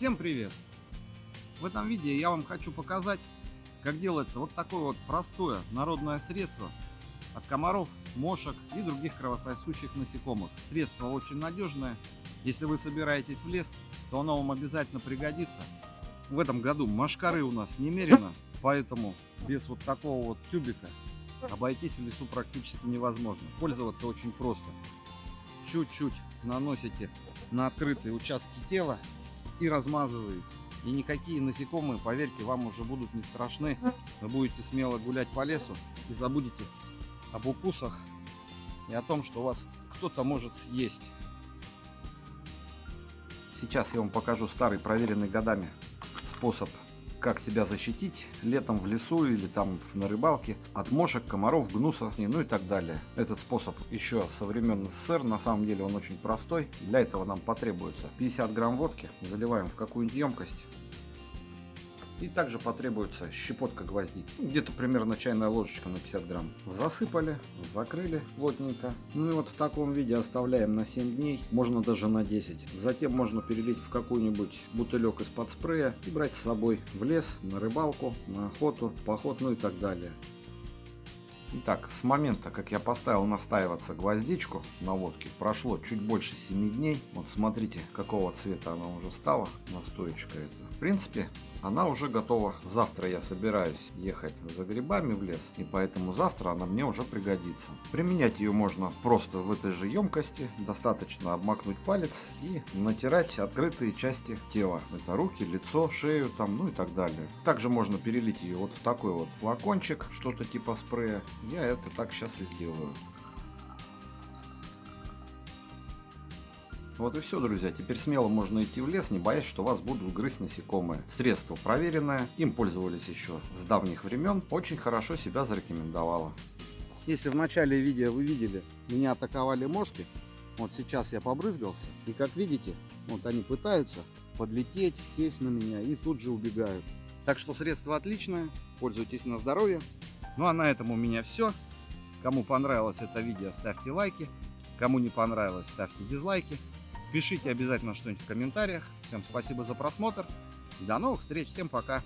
Всем привет! В этом видео я вам хочу показать, как делается вот такое вот простое народное средство от комаров, мошек и других кровососущих насекомых. Средство очень надежное. Если вы собираетесь в лес, то оно вам обязательно пригодится. В этом году машкары у нас немерено, поэтому без вот такого вот тюбика обойтись в лесу практически невозможно. Пользоваться очень просто. Чуть-чуть наносите на открытые участки тела и размазываете. И никакие насекомые, поверьте, вам уже будут не страшны. Вы будете смело гулять по лесу и забудете об укусах и о том, что вас кто-то может съесть. Сейчас я вам покажу старый, проверенный годами способ, как себя защитить летом в лесу или там на рыбалке от мошек, комаров, гнуса, ну и так далее. Этот способ еще со времен СССР, на самом деле он очень простой. Для этого нам потребуется 50 грамм водки, заливаем в какую-нибудь емкость. И также потребуется щепотка гвоздики. Ну, Где-то примерно чайная ложечка на 50 грамм. Засыпали, закрыли плотненько. Ну и вот в таком виде оставляем на 7 дней, можно даже на 10. Затем можно перелить в какой-нибудь бутылек из-под спрея и брать с собой в лес, на рыбалку, на охоту, в поход, ну и так далее. Итак, с момента, как я поставил настаиваться гвоздичку на водке, прошло чуть больше 7 дней. Вот смотрите, какого цвета она уже стала, настоечка эта. В принципе, она уже готова. Завтра я собираюсь ехать за грибами в лес, и поэтому завтра она мне уже пригодится. Применять ее можно просто в этой же емкости. Достаточно обмакнуть палец и натирать открытые части тела. Это руки, лицо, шею, там, ну и так далее. Также можно перелить ее вот в такой вот флакончик, что-то типа спрея. Я это так сейчас и сделаю. Вот и все, друзья. Теперь смело можно идти в лес, не боясь, что вас будут грызть насекомые. Средство проверенное, им пользовались еще с давних времен. Очень хорошо себя зарекомендовало. Если в начале видео вы видели, меня атаковали мошки, вот сейчас я побрызгался. И как видите, вот они пытаются подлететь, сесть на меня и тут же убегают. Так что средство отличное, пользуйтесь на здоровье. Ну а на этом у меня все. Кому понравилось это видео, ставьте лайки. Кому не понравилось, ставьте дизлайки. Пишите обязательно что-нибудь в комментариях. Всем спасибо за просмотр. До новых встреч. Всем пока.